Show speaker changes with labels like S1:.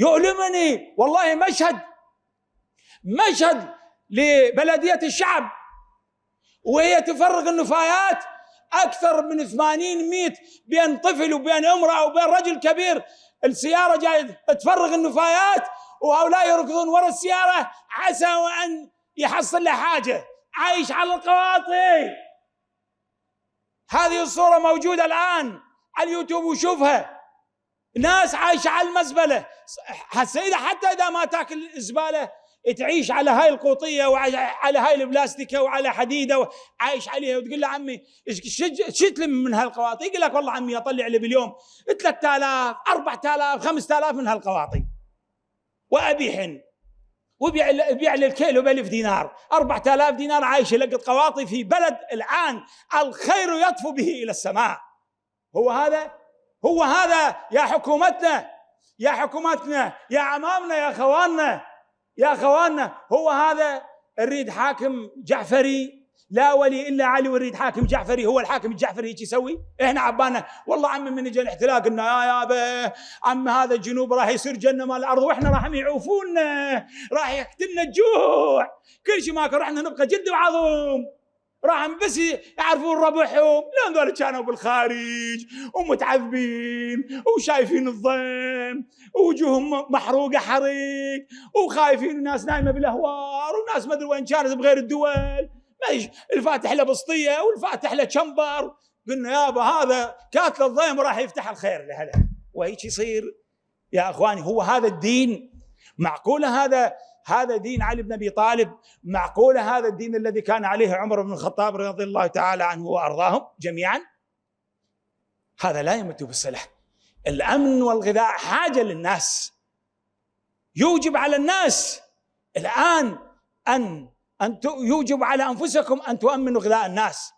S1: يؤلمني والله مشهد مشهد لبلدية الشعب. وهي تفرغ النفايات أكثر من 80 100 بين طفل وبين امرأة وبين رجل كبير. السيارة جاية تفرغ النفايات وهؤلاء يركضون وراء السيارة عسى أن يحصل له حاجة. عايش على القواطي. هذه الصورة موجودة الآن على اليوتيوب وشوفها. ناس عايشة على المزبلة. السيدة حتى إذا ما تاكل الزبالة تعيش على هاي القوطية وعلى هاي البلاستيكة وعلى حديدة عايش عليها وتقول له عمي إيش تلم من هالقواطي؟ يقول لك والله عمي أطلع لي باليوم 3000 4000 5000 من هالقواطي. وابيحن وبيع يبيع الكيلو ب 1000 دينار 4000 دينار عايش يلقط قواطي في بلد الآن الخير يطفو به إلى السماء. هو هذا؟ هو هذا يا حكومتنا؟ يا حكومتنا يا عمامنا يا أخواننا يا أخواننا. هو هذا نريد حاكم جعفري. لا ولي إلا علي ونريد حاكم جعفري. هو الحاكم الجعفري هيك يسوي؟ إحنا عبانا والله عمي من اجى الاحتلال قلنا يا يابا عم هذا الجنوب راح يصير جنة مال الأرض وإحنا راح يعوفونا راح يقتلنا الجوع. كل شيء ماكو رحنا نبقى جد وعظم. راح بس يعرفون ربحهم. لأن ذول كانوا بالخارج ومتعذبين وشايفين الضيم ووجوههم محروقة حريق وخايفين الناس نايمة بالأهوار وناس ما أدري وين كانت بغير الدول. ما الفاتح له بسطية والفاتح له شمبر. قلنا يابا هذا كاتل الضيم راح يفتح الخير لهلا. وهيك يصير. يا أخواني هو هذا الدين. معقولة هذا هذا دين علي بن أبي طالب. معقولة هذا الدين الذي كان عليه عمر بن الخطاب رضي الله تعالى عنه وأرضاهم جميعا؟ هذا لا يمت بالصلح الأمن والغذاء حاجة للناس. يوجب على الناس الآن ان أن يوجب على أنفسكم أن تؤمنوا غذاء الناس.